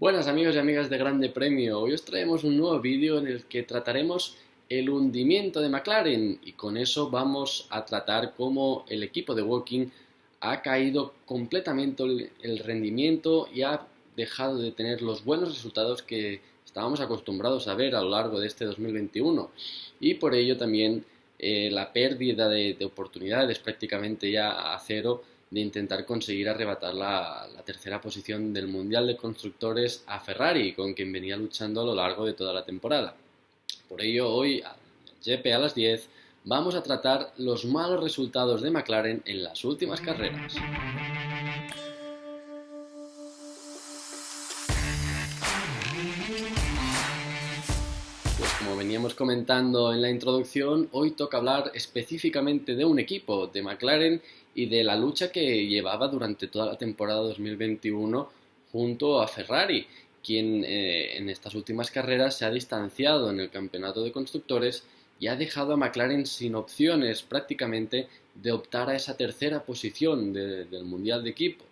Buenas amigos y amigas de Grande Premio, hoy os traemos un nuevo vídeo en el que trataremos el hundimiento de McLaren. Y con eso vamos a tratar cómo el equipo de Walking ha caído completamente el rendimiento y ha dejado de tener los buenos resultados que estábamos acostumbrados a ver a lo largo de este 2021 y por ello también eh, la pérdida de, de oportunidades prácticamente ya a cero de intentar conseguir arrebatar la, tercera posición del Mundial de Constructores a Ferrari, con quien venía luchando a lo largo de toda la temporada. Por ello, hoy, a las 10, vamos a tratar los malos resultados de McLaren en las últimas carreras. Veníamos comentando en la introducción, hoy toca hablar específicamente de un equipo, de McLaren, y de la lucha que llevaba durante toda la temporada 2021 junto a Ferrari, quien eh, en estas últimas carreras se ha distanciado en el campeonato de constructores y ha dejado a McLaren sin opciones prácticamente de optar a esa tercera posición del Mundial de Equipos.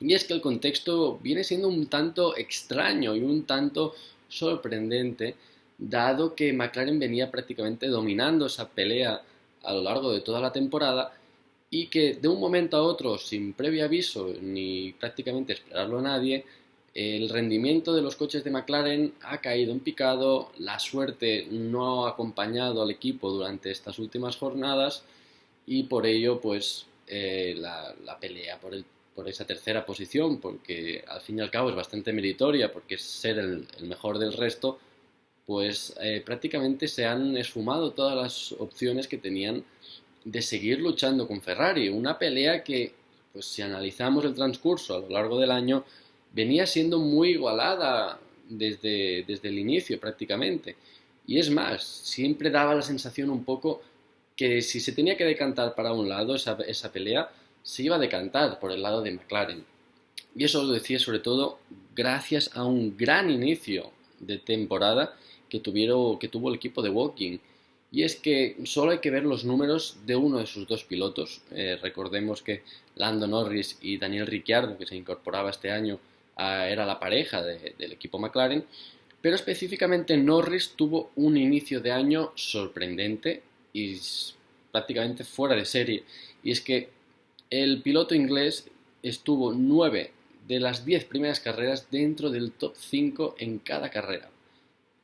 Y es que el contexto viene siendo un tanto extraño y un tanto sorprendente, dado que McLaren venía prácticamente dominando esa pelea a lo largo de toda la temporada y que de un momento a otro, sin previo aviso ni prácticamente esperarlo a nadie, el rendimiento de los coches de McLaren ha caído en picado, la suerte no ha acompañado al equipo durante estas últimas jornadas y por ello pues eh, la, pelea por, el, por, esa tercera posición, porque al fin y al cabo es bastante meritoria, porque es ser el, mejor del resto, pues eh, prácticamente se han esfumado todas las opciones que tenían de seguir luchando con Ferrari. Una pelea que, pues si analizamos el transcurso a lo largo del año, venía siendo muy igualada desde, desde el inicio prácticamente. Y es más, siempre daba la sensación un poco que si se tenía que decantar para un lado esa, esa pelea, se iba a decantar por el lado de McLaren. Y eso lo decía sobre todo gracias a un gran inicio de temporada que, tuvieron, que tuvo el equipo de Walking y es que solo hay que ver los números de uno de sus dos pilotos. Eh, recordemos que Lando Norris y Daniel Ricciardo, que se incorporaba este año, era la pareja del equipo McLaren. Pero específicamente Norris tuvo un inicio de año sorprendente y prácticamente fuera de serie. Y es que el piloto inglés estuvo nueve de las diez primeras carreras dentro del top 5 en cada carrera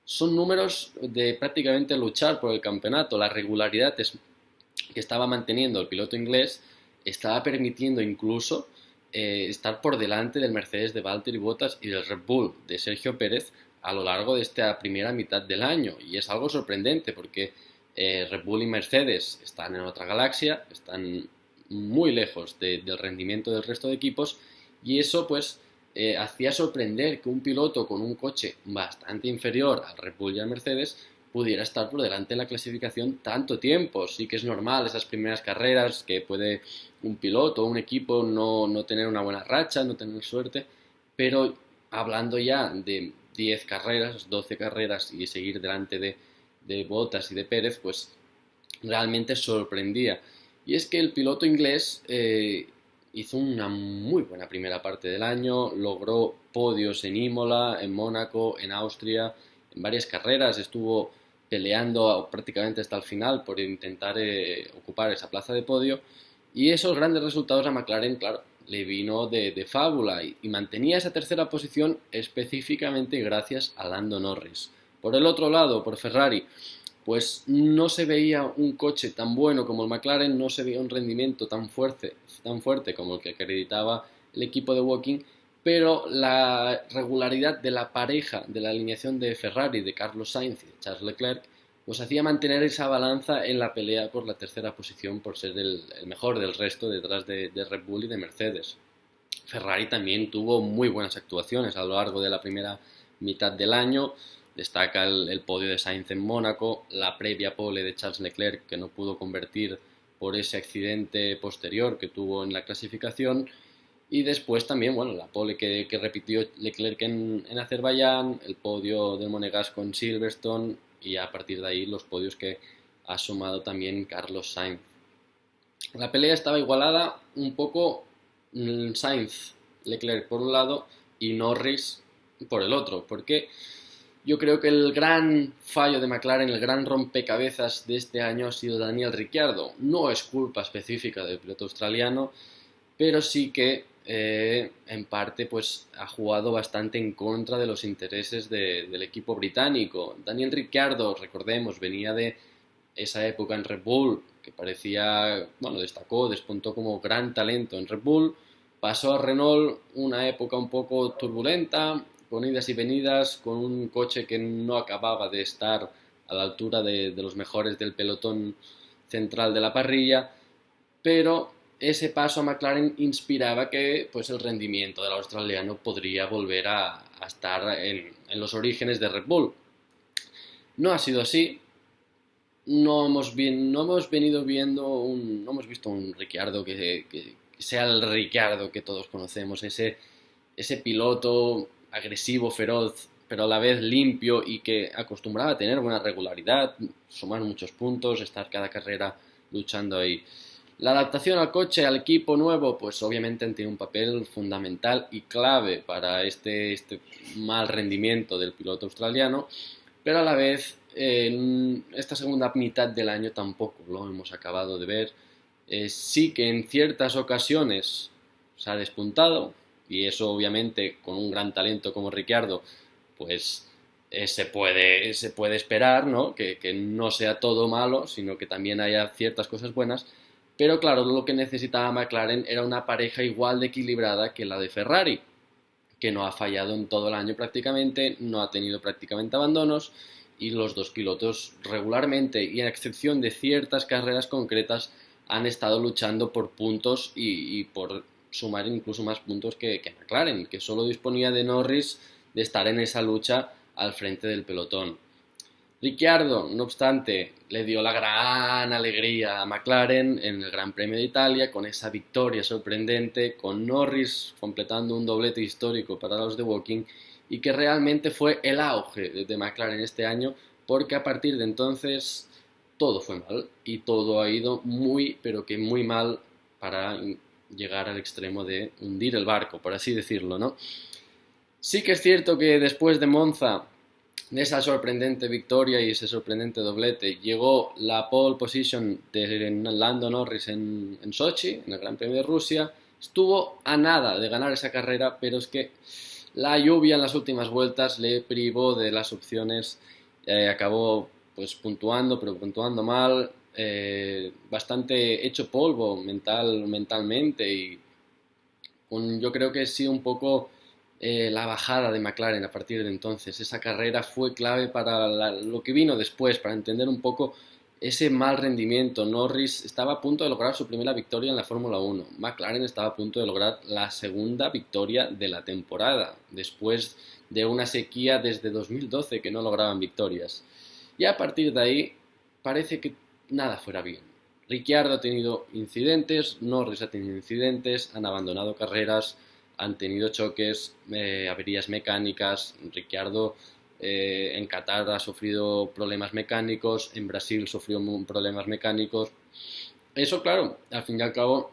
son números de prácticamente luchar por el campeonato. La regularidad que estaba manteniendo el piloto inglés estaba permitiendo incluso eh, estar por delante del Mercedes de Valtteri Bottas y del Red Bull de Sergio Pérez a lo largo de esta primera mitad del año. Y es algo sorprendente porque eh, Red Bull y Mercedes están en otra galaxia, están muy lejos del rendimiento del resto de equipos y eso pues eh, hacía sorprender que un piloto con un coche bastante inferior al Red Bull Mercedes pudiera estar por delante en la clasificación tanto tiempo. Sí que es normal esas primeras carreras que puede un piloto o un equipo no, no, tener una buena racha, no tener suerte, pero hablando ya de 10 carreras, 12 carreras y seguir delante de, de Bottas y de Pérez, pues realmente sorprendía. Y es que el piloto inglés eh, hizo una muy buena primera parte del año, logró podios en Imola, en Mónaco, en Austria, en varias carreras, estuvo peleando prácticamente hasta el final por intentar eh, ocupar esa plaza de podio y esos grandes resultados a McLaren, claro, le vino de, fábula y, y, mantenía esa tercera posición específicamente gracias a Lando Norris. Por el otro lado, por Ferrari, pues no se veía un coche tan bueno como el McLaren, no se veía un rendimiento tan fuerte, tan fuerte como el que acreditaba el equipo de Walking, pero la regularidad de la pareja de la alineación de Ferrari, de Carlos Sainz y de Charles Leclerc, pues hacía mantener esa balanza en la pelea por la tercera posición por ser el, mejor del resto detrás de, de Red Bull y de Mercedes. Ferrari también tuvo muy buenas actuaciones a lo largo de la primera mitad del año, Destaca el, podio de Sainz en Mónaco, la previa pole de Charles Leclerc que no pudo convertir por ese accidente posterior que tuvo en la clasificación y después también, bueno, la pole que, repitió Leclerc en, en, Azerbaiyán, el podio del Monegasco en Silverstone y a partir de ahí los podios que ha sumado también Carlos Sainz. La pelea estaba igualada un poco mm, Sainz, Leclerc por un lado y Norris por el otro, porque yo creo que el gran fallo de McLaren, el gran rompecabezas de este año ha sido Daniel Ricciardo. No es culpa específica del piloto australiano, pero sí que eh, en parte pues ha jugado bastante en contra de los intereses del equipo británico. Daniel Ricciardo, recordemos, venía de esa época en Red Bull, que parecía, bueno, destacó, despuntó como gran talento en Red Bull, pasó a Renault una época un poco turbulenta, con idas y venidas, con un coche que no acababa de estar a la altura de, los mejores del pelotón central de la parrilla, pero ese paso a McLaren inspiraba que pues, el rendimiento del australiano podría volver a, estar en, los orígenes de Red Bull. No ha sido así, no hemos, no hemos venido viendo un, no hemos visto un Ricciardo que, sea el Ricciardo que todos conocemos, ese, ese piloto agresivo, feroz, pero a la vez limpio y que acostumbraba a tener buena regularidad, sumar muchos puntos, estar cada carrera luchando ahí. La adaptación al coche, al equipo nuevo, pues obviamente tiene un papel fundamental y clave para este, este mal rendimiento del piloto australiano, pero a la vez en esta segunda mitad del año tampoco lo hemos acabado de ver. Eh, sí que en ciertas ocasiones se ha despuntado, y eso obviamente con un gran talento como Ricciardo, pues eh, se, puede, se puede esperar, ¿no? Que, que no sea todo malo, sino que también haya ciertas cosas buenas. Pero claro, lo que necesitaba McLaren era una pareja igual de equilibrada que la de Ferrari, que no ha fallado en todo el año prácticamente, no ha tenido prácticamente abandonos y los dos pilotos regularmente y a excepción de ciertas carreras concretas han estado luchando por puntos y, por sumar incluso más puntos que, McLaren, que solo disponía de Norris de estar en esa lucha al frente del pelotón. Ricciardo, no obstante, le dio la gran alegría a McLaren en el Gran Premio de Italia con esa victoria sorprendente, con Norris completando un doblete histórico para los de Walking y que realmente fue el auge de McLaren este año porque a partir de entonces todo fue mal y todo ha ido muy pero que muy mal para llegar al extremo de hundir el barco, por así decirlo, ¿no? Sí que es cierto que después de Monza, de esa sorprendente victoria y ese sorprendente doblete, llegó la pole position de Lando Norris en, Sochi, en el Gran Premio de Rusia, estuvo a nada de ganar esa carrera, pero es que la lluvia en las últimas vueltas le privó de las opciones, eh, acabó pues puntuando, pero puntuando mal, eh, bastante hecho polvo mental, mentalmente y yo creo que sí un poco eh, la bajada de McLaren a partir de entonces. Esa carrera fue clave para lo que vino después, para entender un poco ese mal rendimiento. Norris estaba a punto de lograr su primera victoria en la Fórmula 1. McLaren estaba a punto de lograr la segunda victoria de la temporada, después de una sequía desde 2012 que no lograban victorias. Y a partir de ahí parece que nada fuera bien. Ricciardo ha tenido incidentes, Norris ha tenido incidentes, han abandonado carreras, han tenido choques, eh, averías mecánicas. Ricciardo eh, en Qatar ha sufrido problemas mecánicos, en Brasil sufrió problemas mecánicos. Eso, claro, al fin y al cabo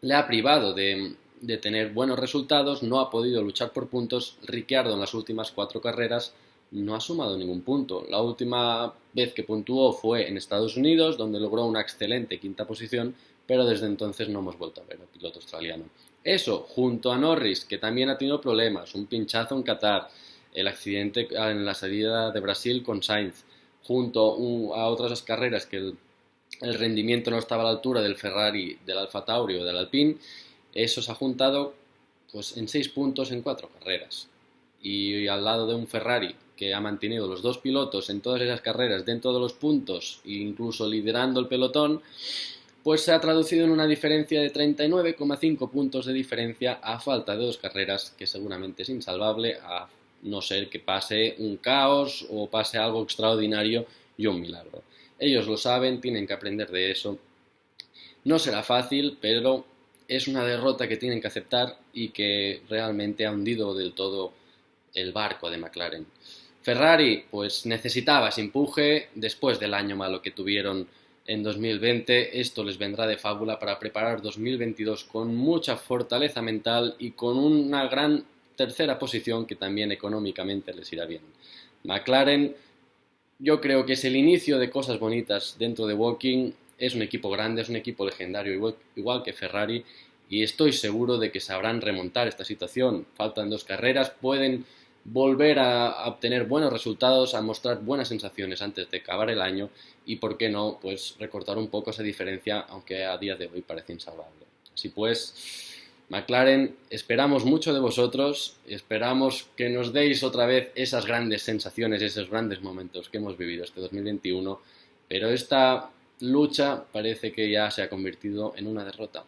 le ha privado de, tener buenos resultados, no ha podido luchar por puntos. Ricciardo en las últimas cuatro carreras no ha sumado ningún punto. La última vez que puntuó fue en Estados Unidos, donde logró una excelente quinta posición, pero desde entonces no hemos vuelto a ver al piloto australiano. Eso, junto a Norris, que también ha tenido problemas, un pinchazo en Qatar, el accidente en la salida de Brasil con Sainz, junto a otras carreras que el, rendimiento no estaba a la altura del Ferrari, del Alfa Tauri o del Alpine, eso se ha juntado pues, en seis puntos en cuatro carreras. Y al lado de un Ferrari que ha mantenido los dos pilotos en todas esas carreras dentro de los puntos e incluso liderando el pelotón, pues se ha traducido en una diferencia de 39,5 puntos de diferencia a falta de dos carreras, que seguramente es insalvable a no ser que pase un caos o pase algo extraordinario y un milagro. Ellos lo saben, tienen que aprender de eso. No será fácil, pero es una derrota que tienen que aceptar y que realmente ha hundido del todo el barco de McLaren. Ferrari, pues necesitaba ese empuje después del año malo que tuvieron en 2020. Esto les vendrá de fábula para preparar 2022 con mucha fortaleza mental y con una gran tercera posición que también económicamente les irá bien. McLaren yo creo que es el inicio de cosas bonitas dentro de Walking, es un equipo grande, es un equipo legendario igual, que Ferrari y estoy seguro de que sabrán remontar esta situación. Faltan dos carreras, pueden volver a, obtener buenos resultados, a mostrar buenas sensaciones antes de acabar el año y, por qué no, pues recortar un poco esa diferencia, aunque a día de hoy parece insalvable. Así pues, McLaren, esperamos mucho de vosotros, esperamos que nos deis otra vez esas grandes sensaciones, esos grandes momentos que hemos vivido este 2021, pero esta lucha parece que ya se ha convertido en una derrota.